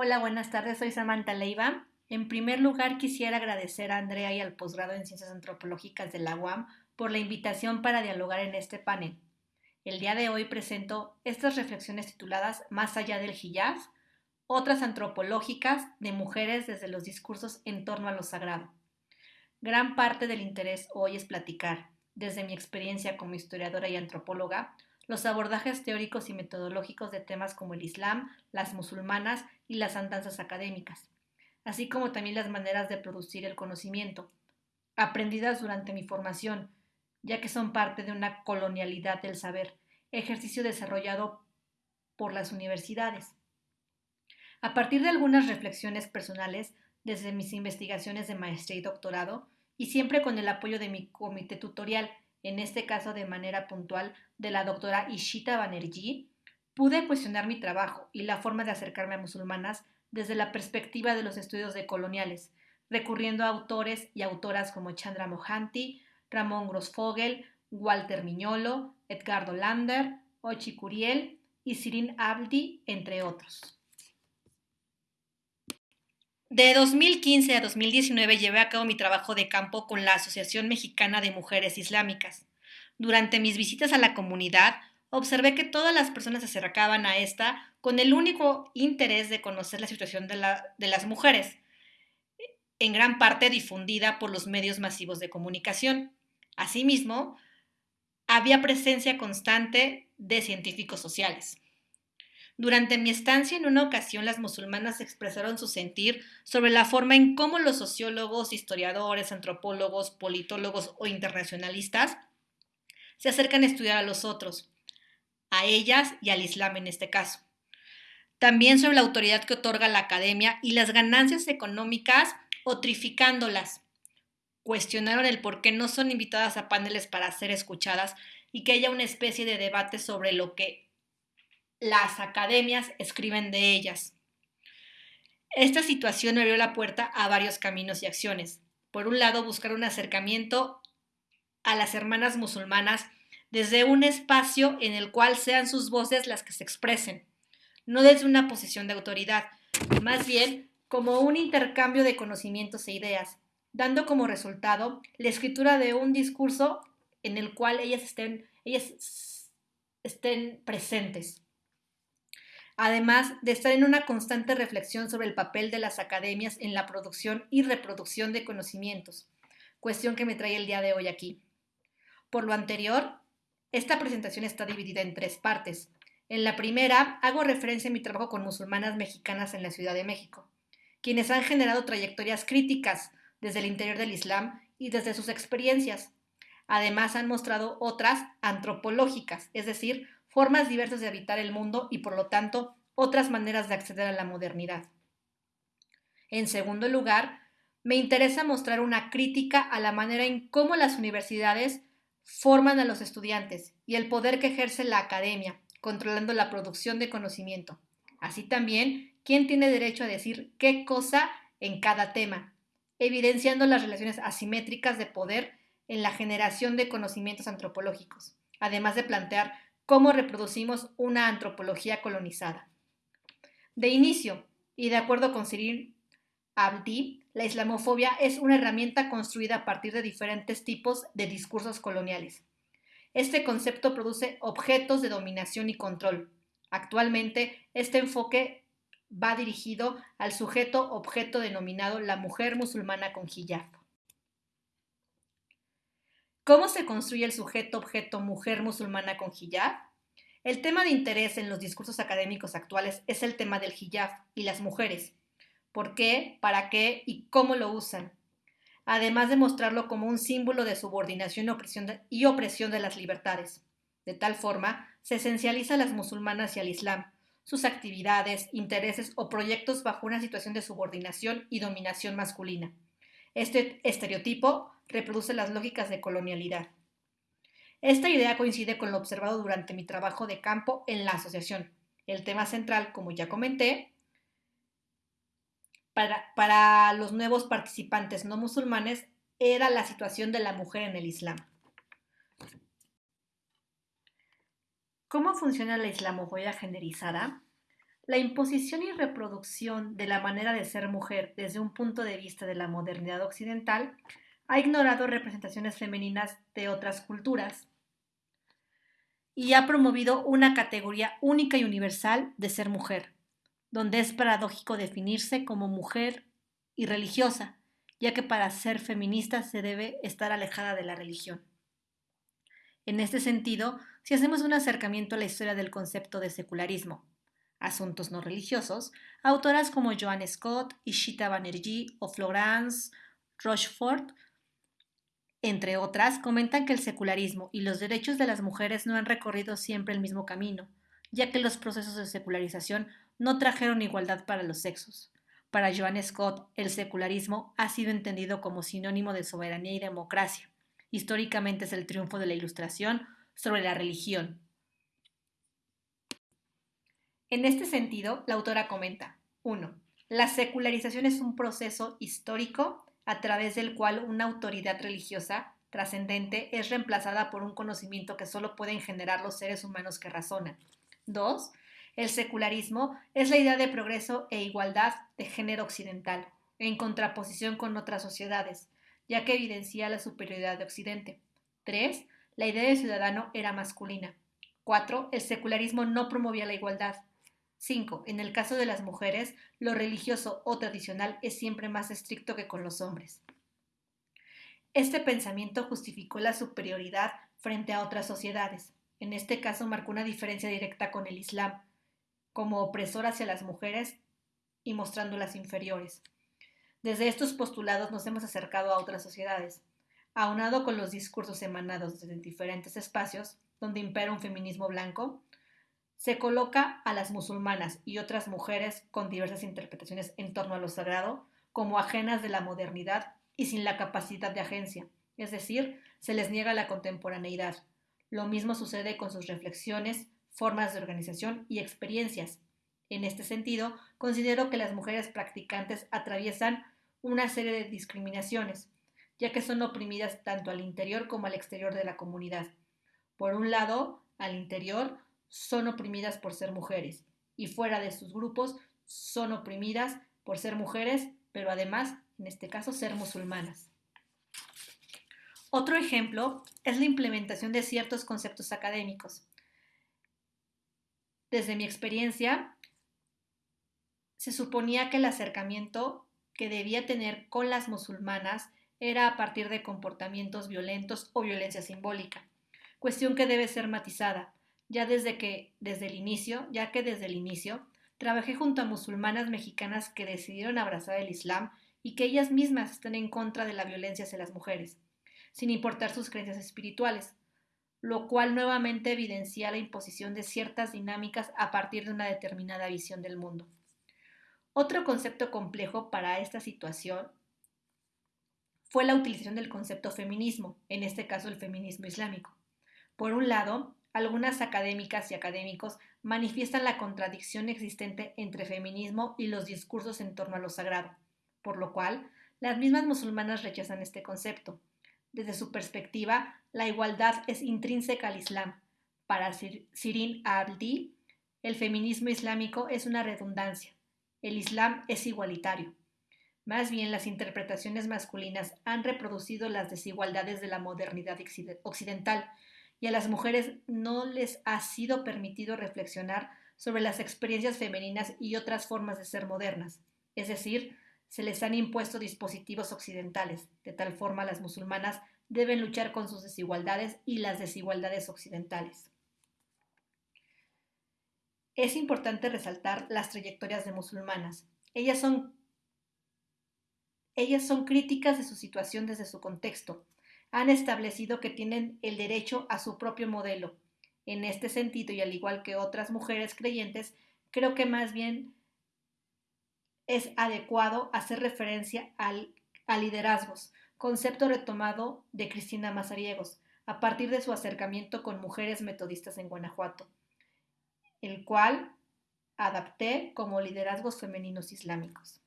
Hola, buenas tardes, soy Samantha Leiva. En primer lugar, quisiera agradecer a Andrea y al posgrado en Ciencias Antropológicas de la UAM por la invitación para dialogar en este panel. El día de hoy presento estas reflexiones tituladas Más allá del hijab, otras antropológicas de mujeres desde los discursos en torno a lo sagrado. Gran parte del interés hoy es platicar, desde mi experiencia como historiadora y antropóloga, los abordajes teóricos y metodológicos de temas como el Islam, las musulmanas y las andanzas académicas, así como también las maneras de producir el conocimiento, aprendidas durante mi formación, ya que son parte de una colonialidad del saber, ejercicio desarrollado por las universidades. A partir de algunas reflexiones personales desde mis investigaciones de maestría y doctorado, y siempre con el apoyo de mi comité tutorial, en este caso de manera puntual de la doctora Ishita Banerjee, pude cuestionar mi trabajo y la forma de acercarme a musulmanas desde la perspectiva de los estudios decoloniales, recurriendo a autores y autoras como Chandra Mohanty, Ramón Grossfogel, Walter Miñolo, Edgardo Lander, Ochi Curiel y Sirin Abdi, entre otros. De 2015 a 2019 llevé a cabo mi trabajo de campo con la Asociación Mexicana de Mujeres Islámicas. Durante mis visitas a la comunidad, observé que todas las personas se acercaban a esta con el único interés de conocer la situación de, de las mujeres, en gran parte difundida por los medios masivos de comunicación. Asimismo, había presencia constante de científicos sociales. Durante mi estancia en una ocasión las musulmanas expresaron su sentir sobre la forma en cómo los sociólogos, historiadores, antropólogos, politólogos o internacionalistas se acercan a estudiar a los otros, a ellas y al Islam en este caso. También sobre la autoridad que otorga la academia y las ganancias económicas otrificándolas. Cuestionaron el por qué no son invitadas a paneles para ser escuchadas y que haya una especie de debate sobre lo que las academias escriben de ellas. Esta situación abrió la puerta a varios caminos y acciones. Por un lado, buscar un acercamiento a las hermanas musulmanas desde un espacio en el cual sean sus voces las que se expresen, no desde una posición de autoridad, más bien como un intercambio de conocimientos e ideas, dando como resultado la escritura de un discurso en el cual ellas estén, ellas estén presentes además de estar en una constante reflexión sobre el papel de las academias en la producción y reproducción de conocimientos, cuestión que me trae el día de hoy aquí. Por lo anterior, esta presentación está dividida en tres partes. En la primera, hago referencia a mi trabajo con musulmanas mexicanas en la Ciudad de México, quienes han generado trayectorias críticas desde el interior del Islam y desde sus experiencias. Además, han mostrado otras antropológicas, es decir, formas diversas de habitar el mundo y por lo tanto otras maneras de acceder a la modernidad. En segundo lugar, me interesa mostrar una crítica a la manera en cómo las universidades forman a los estudiantes y el poder que ejerce la academia, controlando la producción de conocimiento. Así también, quién tiene derecho a decir qué cosa en cada tema, evidenciando las relaciones asimétricas de poder en la generación de conocimientos antropológicos, además de plantear cómo reproducimos una antropología colonizada. De inicio, y de acuerdo con Cyril Abdi, la islamofobia es una herramienta construida a partir de diferentes tipos de discursos coloniales. Este concepto produce objetos de dominación y control. Actualmente, este enfoque va dirigido al sujeto objeto denominado la mujer musulmana con hijab. ¿Cómo se construye el sujeto-objeto mujer musulmana con hijab? El tema de interés en los discursos académicos actuales es el tema del hijab y las mujeres. ¿Por qué, para qué y cómo lo usan? Además de mostrarlo como un símbolo de subordinación y opresión de las libertades. De tal forma, se esencializa a las musulmanas y al Islam, sus actividades, intereses o proyectos bajo una situación de subordinación y dominación masculina. Este estereotipo reproduce las lógicas de colonialidad. Esta idea coincide con lo observado durante mi trabajo de campo en la asociación. El tema central, como ya comenté, para, los nuevos participantes no musulmanes era la situación de la mujer en el Islam. ¿Cómo funciona la islamofobia generalizada? La imposición y reproducción de la manera de ser mujer desde un punto de vista de la modernidad occidental ha ignorado representaciones femeninas de otras culturas y ha promovido una categoría única y universal de ser mujer, donde es paradójico definirse como mujer y religiosa, ya que para ser feminista se debe estar alejada de la religión. En este sentido, si hacemos un acercamiento a la historia del concepto de secularismo, asuntos no religiosos, autoras como Joan Scott, Ishita Banerjee o Florence Rochefort, entre otras, comentan que el secularismo y los derechos de las mujeres no han recorrido siempre el mismo camino, ya que los procesos de secularización no trajeron igualdad para los sexos. Para Joan Scott, el secularismo ha sido entendido como sinónimo de soberanía y democracia. Históricamente es el triunfo de la Ilustración sobre la religión, en este sentido, la autora comenta, 1. La secularización es un proceso histórico a través del cual una autoridad religiosa trascendente es reemplazada por un conocimiento que solo pueden generar los seres humanos que razonan. 2. El secularismo es la idea de progreso e igualdad de género occidental, en contraposición con otras sociedades, ya que evidencia la superioridad de Occidente. 3. La idea de ciudadano era masculina. 4. El secularismo no promovía la igualdad. 5. En el caso de las mujeres, lo religioso o tradicional es siempre más estricto que con los hombres. Este pensamiento justificó la superioridad frente a otras sociedades. En este caso marcó una diferencia directa con el Islam, como opresor hacia las mujeres y mostrándolas inferiores. Desde estos postulados nos hemos acercado a otras sociedades. Aunado con los discursos emanados desde diferentes espacios, donde impera un feminismo blanco, se coloca a las musulmanas y otras mujeres con diversas interpretaciones en torno a lo sagrado como ajenas de la modernidad y sin la capacidad de agencia, es decir, se les niega la contemporaneidad. Lo mismo sucede con sus reflexiones, formas de organización y experiencias. En este sentido, considero que las mujeres practicantes atraviesan una serie de discriminaciones, ya que son oprimidas tanto al interior como al exterior de la comunidad. Por un lado, al interior, son oprimidas por ser mujeres y fuera de sus grupos son oprimidas por ser mujeres, pero además, en este caso, ser musulmanas. Otro ejemplo es la implementación de ciertos conceptos académicos. Desde mi experiencia, se suponía que el acercamiento que debía tener con las musulmanas era a partir de comportamientos violentos o violencia simbólica, cuestión que debe ser matizada, ya desde que, desde el inicio, ya que desde el inicio, trabajé junto a musulmanas mexicanas que decidieron abrazar el Islam y que ellas mismas están en contra de la violencia hacia las mujeres, sin importar sus creencias espirituales, lo cual nuevamente evidencia la imposición de ciertas dinámicas a partir de una determinada visión del mundo. Otro concepto complejo para esta situación fue la utilización del concepto feminismo, en este caso el feminismo islámico. Por un lado, algunas académicas y académicos manifiestan la contradicción existente entre feminismo y los discursos en torno a lo sagrado, por lo cual las mismas musulmanas rechazan este concepto. Desde su perspectiva, la igualdad es intrínseca al Islam. Para Sirin al-Di, el feminismo islámico es una redundancia. El Islam es igualitario. Más bien, las interpretaciones masculinas han reproducido las desigualdades de la modernidad occidental y a las mujeres no les ha sido permitido reflexionar sobre las experiencias femeninas y otras formas de ser modernas, es decir, se les han impuesto dispositivos occidentales, de tal forma las musulmanas deben luchar con sus desigualdades y las desigualdades occidentales. Es importante resaltar las trayectorias de musulmanas. Ellas son, ellas son críticas de su situación desde su contexto, han establecido que tienen el derecho a su propio modelo. En este sentido, y al igual que otras mujeres creyentes, creo que más bien es adecuado hacer referencia al, a liderazgos, concepto retomado de Cristina Mazariegos, a partir de su acercamiento con mujeres metodistas en Guanajuato, el cual adapté como liderazgos femeninos islámicos.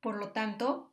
Por lo tanto,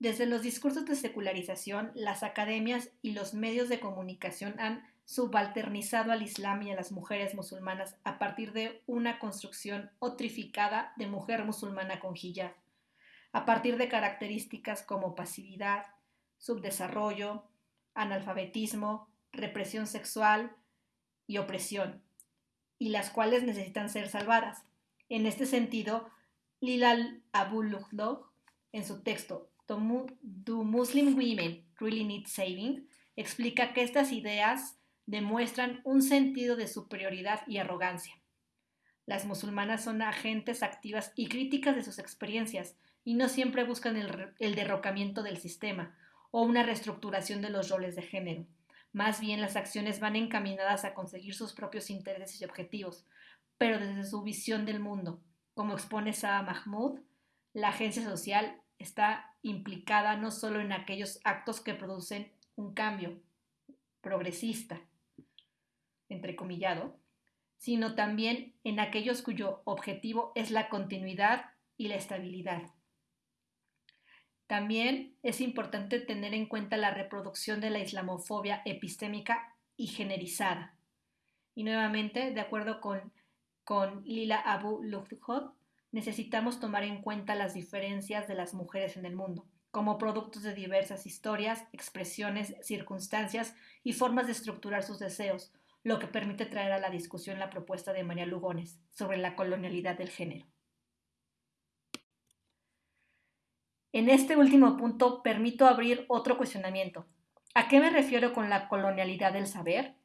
desde los discursos de secularización, las academias y los medios de comunicación han subalternizado al Islam y a las mujeres musulmanas a partir de una construcción otrificada de mujer musulmana con hijab, a partir de características como pasividad, subdesarrollo, analfabetismo, represión sexual y opresión, y las cuales necesitan ser salvadas. En este sentido, Lilal Abu en su texto Do Muslim Women Really Need Saving, explica que estas ideas demuestran un sentido de superioridad y arrogancia. Las musulmanas son agentes activas y críticas de sus experiencias y no siempre buscan el, derrocamiento del sistema o una reestructuración de los roles de género. Más bien las acciones van encaminadas a conseguir sus propios intereses y objetivos, pero desde su visión del mundo. Como expone Sa'a Mahmoud, la agencia social está implicada no solo en aquellos actos que producen un cambio progresista, entrecomillado, sino también en aquellos cuyo objetivo es la continuidad y la estabilidad. También es importante tener en cuenta la reproducción de la islamofobia epistémica y generizada. Y nuevamente, de acuerdo con, con Lila Abu Lughod, necesitamos tomar en cuenta las diferencias de las mujeres en el mundo, como productos de diversas historias, expresiones, circunstancias y formas de estructurar sus deseos, lo que permite traer a la discusión la propuesta de María Lugones sobre la colonialidad del género. En este último punto permito abrir otro cuestionamiento. ¿A qué me refiero con la colonialidad del saber?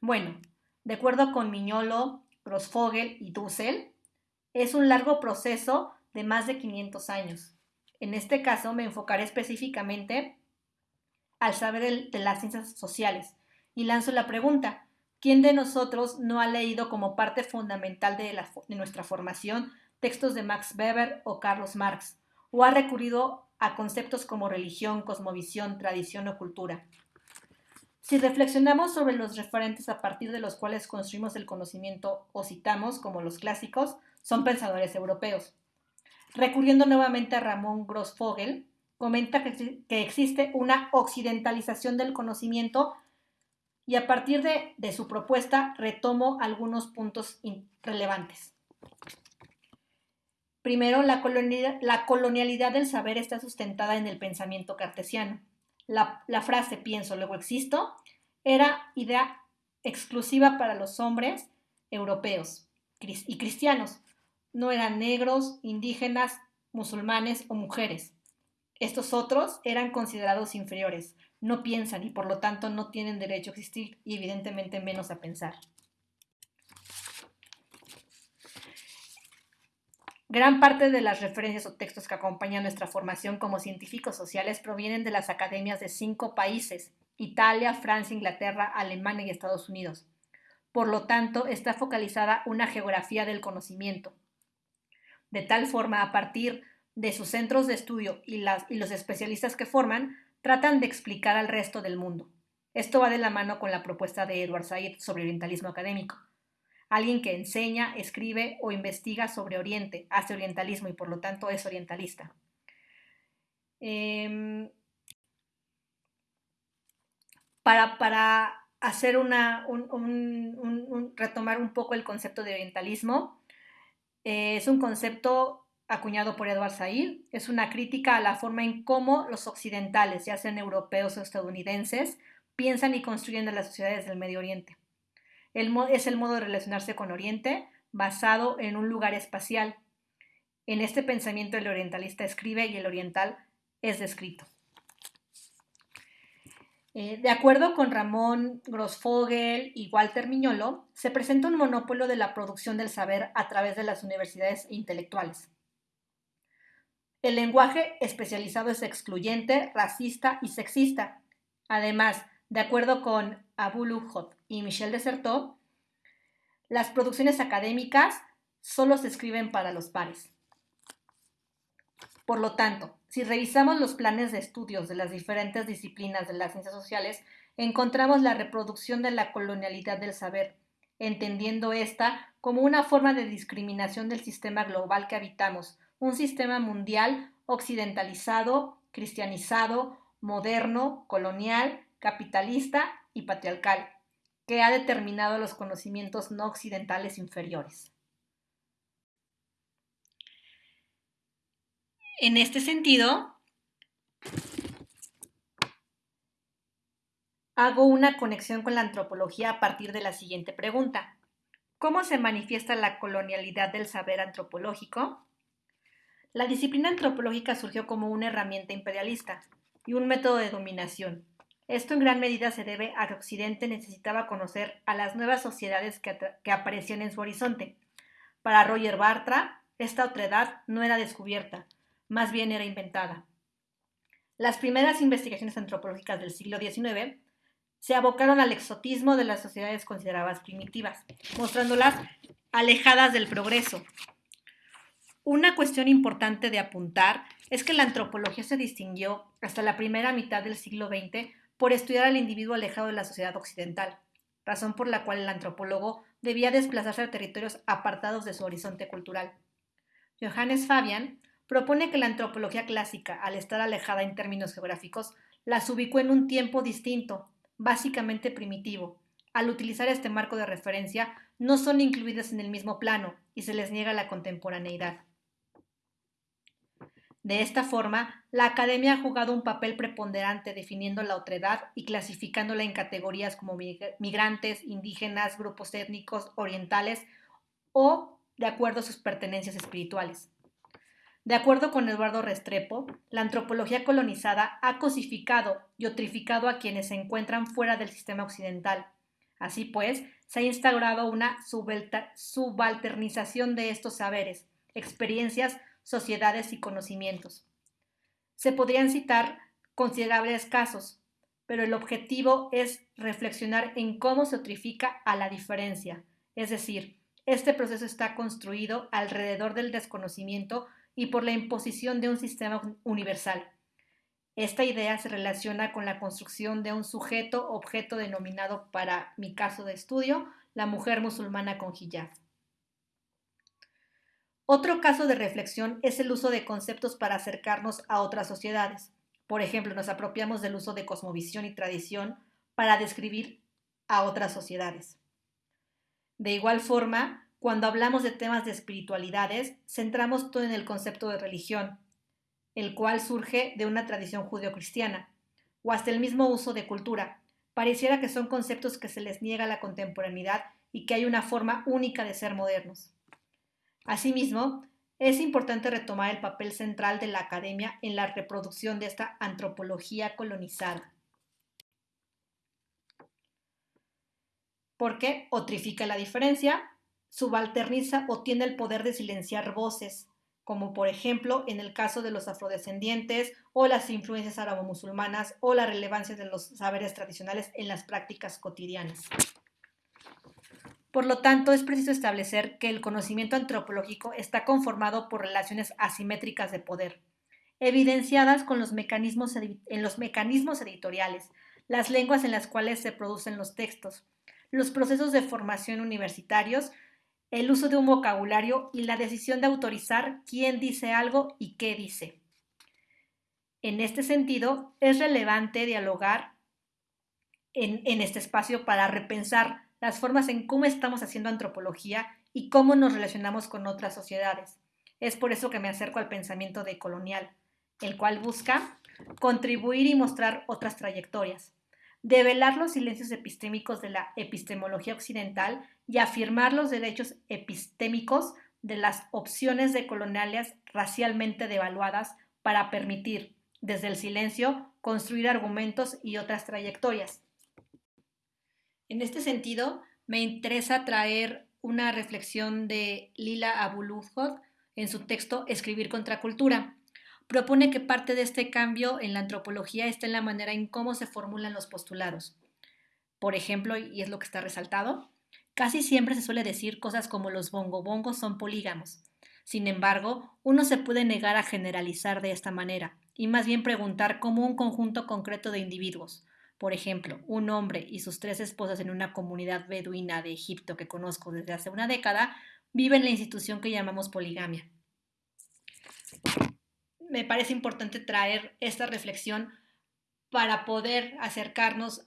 Bueno, de acuerdo con Miñolo, Grossfogel y Dussel, es un largo proceso de más de 500 años. En este caso me enfocaré específicamente al saber de las ciencias sociales, y lanzo la pregunta, ¿quién de nosotros no ha leído como parte fundamental de, nuestra formación textos de Max Weber o Carlos Marx? ¿O ha recurrido a conceptos como religión, cosmovisión, tradición o cultura? Si reflexionamos sobre los referentes a partir de los cuales construimos el conocimiento o citamos como los clásicos, son pensadores europeos. Recurriendo nuevamente a Ramón Grossfogel, comenta que, existe una occidentalización del conocimiento y a partir de, su propuesta retomo algunos puntos relevantes. Primero, la colonialidad, del saber está sustentada en el pensamiento cartesiano. La frase pienso, luego existo era idea exclusiva para los hombres europeos y cristianos. No eran negros, indígenas, musulmanes o mujeres. Estos otros eran considerados inferiores, no piensan y por lo tanto no tienen derecho a existir y evidentemente menos a pensar. Gran parte de las referencias o textos que acompañan nuestra formación como científicos sociales provienen de las academias de cinco países, Italia, Francia, Inglaterra, Alemania y Estados Unidos. Por lo tanto, está focalizada una geografía del conocimiento. De tal forma, a partir de sus centros de estudio y, los especialistas que forman, tratan de explicar al resto del mundo. Esto va de la mano con la propuesta de Edward Said sobre orientalismo académico. Alguien que enseña, escribe o investiga sobre Oriente, hace orientalismo y por lo tanto es orientalista. Em, para, hacer una, retomar un poco el concepto de orientalismo, eh, es un concepto acuñado por Edward Said, es una crítica a la forma en cómo los occidentales, ya sean europeos o estadounidenses, piensan y construyen las sociedades del Medio Oriente. es el modo de relacionarse con Oriente basado en un lugar espacial. En este pensamiento el orientalista escribe y el oriental es descrito. Eh, de acuerdo con Ramón Grossfogel y Walter Miñolo, se presenta un monopolio de la producción del saber a través de las universidades intelectuales. El lenguaje especializado es excluyente, racista y sexista. Además, de acuerdo con Abu Lughod y Michel Desertot, las producciones académicas solo se escriben para los pares. Por lo tanto, si revisamos los planes de estudios de las diferentes disciplinas de las ciencias sociales, encontramos la reproducción de la colonialidad del saber, entendiendo esta como una forma de discriminación del sistema global que habitamos, un sistema mundial occidentalizado, cristianizado, moderno, colonial, capitalista y patriarcal, que ha determinado los conocimientos no occidentales inferiores. En este sentido, hago una conexión con la antropología a partir de la siguiente pregunta. ¿Cómo se manifiesta la colonialidad del saber antropológico? La disciplina antropológica surgió como una herramienta imperialista y un método de dominación. Esto en gran medida se debe a que Occidente necesitaba conocer a las nuevas sociedades que, que aparecían en su horizonte. Para Roger Bartra, esta otredad no era descubierta, más bien era inventada. Las primeras investigaciones antropológicas del siglo XIX se abocaron al exotismo de las sociedades consideradas primitivas, mostrándolas alejadas del progreso, una cuestión importante de apuntar es que la antropología se distinguió hasta la primera mitad del siglo XX por estudiar al individuo alejado de la sociedad occidental, razón por la cual el antropólogo debía desplazarse a territorios apartados de su horizonte cultural. Johannes Fabian propone que la antropología clásica, al estar alejada en términos geográficos, las ubicó en un tiempo distinto, básicamente primitivo. Al utilizar este marco de referencia, no son incluidas en el mismo plano y se les niega la contemporaneidad. De esta forma, la academia ha jugado un papel preponderante definiendo la otredad y clasificándola en categorías como migrantes, indígenas, grupos étnicos, orientales o de acuerdo a sus pertenencias espirituales. De acuerdo con Eduardo Restrepo, la antropología colonizada ha cosificado y otrificado a quienes se encuentran fuera del sistema occidental. Así pues, se ha instaurado una subalternización de estos saberes, experiencias, sociedades y conocimientos. Se podrían citar considerables casos, pero el objetivo es reflexionar en cómo se otrifica a la diferencia, es decir, este proceso está construido alrededor del desconocimiento y por la imposición de un sistema universal. Esta idea se relaciona con la construcción de un sujeto objeto denominado para mi caso de estudio la mujer musulmana con hijab. Otro caso de reflexión es el uso de conceptos para acercarnos a otras sociedades. Por ejemplo, nos apropiamos del uso de cosmovisión y tradición para describir a otras sociedades. De igual forma, cuando hablamos de temas de espiritualidades, centramos todo en el concepto de religión, el cual surge de una tradición judeocristiana, o hasta el mismo uso de cultura. Pareciera que son conceptos que se les niega la contemporaneidad y que hay una forma única de ser modernos. Asimismo, es importante retomar el papel central de la academia en la reproducción de esta antropología colonizada. Porque otrifica la diferencia, subalterniza o tiene el poder de silenciar voces, como por ejemplo en el caso de los afrodescendientes o las influencias árabo-musulmanas o la relevancia de los saberes tradicionales en las prácticas cotidianas. Por lo tanto, es preciso establecer que el conocimiento antropológico está conformado por relaciones asimétricas de poder, evidenciadas con los mecanismos en los mecanismos editoriales, las lenguas en las cuales se producen los textos, los procesos de formación universitarios, el uso de un vocabulario y la decisión de autorizar quién dice algo y qué dice. En este sentido, es relevante dialogar en, este espacio para repensar las formas en cómo estamos haciendo antropología y cómo nos relacionamos con otras sociedades. Es por eso que me acerco al pensamiento de colonial, el cual busca contribuir y mostrar otras trayectorias, develar los silencios epistémicos de la epistemología occidental y afirmar los derechos epistémicos de las opciones de coloniales racialmente devaluadas para permitir, desde el silencio, construir argumentos y otras trayectorias. En este sentido, me interesa traer una reflexión de Lila Abulufod en su texto Escribir contra cultura. Propone que parte de este cambio en la antropología está en la manera en cómo se formulan los postulados. Por ejemplo, y es lo que está resaltado, casi siempre se suele decir cosas como los bongo-bongos son polígamos. Sin embargo, uno se puede negar a generalizar de esta manera y más bien preguntar cómo un conjunto concreto de individuos, por ejemplo, un hombre y sus tres esposas en una comunidad beduina de Egipto que conozco desde hace una década viven la institución que llamamos poligamia. Me parece importante traer esta reflexión para poder acercarnos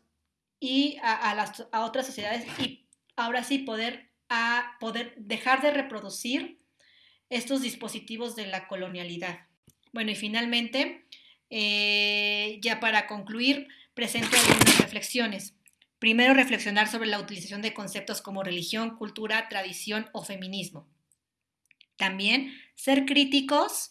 y a, las, a otras sociedades y ahora sí poder, a poder dejar de reproducir estos dispositivos de la colonialidad. Bueno, y finalmente, eh, ya para concluir, presento algunas reflexiones. Primero, reflexionar sobre la utilización de conceptos como religión, cultura, tradición o feminismo. También, ser críticos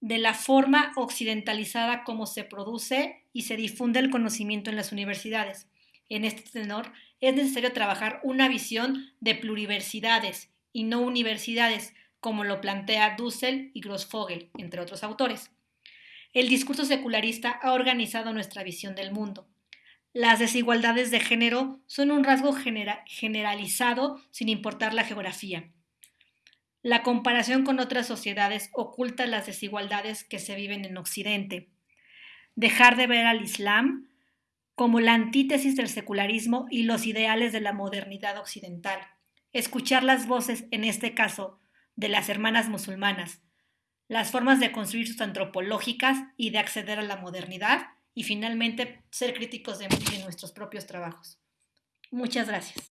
de la forma occidentalizada como se produce y se difunde el conocimiento en las universidades. En este tenor, es necesario trabajar una visión de pluriversidades y no universidades, como lo plantea Dussel y Grossfogel, entre otros autores. El discurso secularista ha organizado nuestra visión del mundo. Las desigualdades de género son un rasgo generalizado sin importar la geografía. La comparación con otras sociedades oculta las desigualdades que se viven en Occidente. Dejar de ver al Islam como la antítesis del secularismo y los ideales de la modernidad occidental. Escuchar las voces, en este caso, de las hermanas musulmanas, las formas de construir sus antropológicas y de acceder a la modernidad y finalmente ser críticos de, nuestros propios trabajos. Muchas gracias.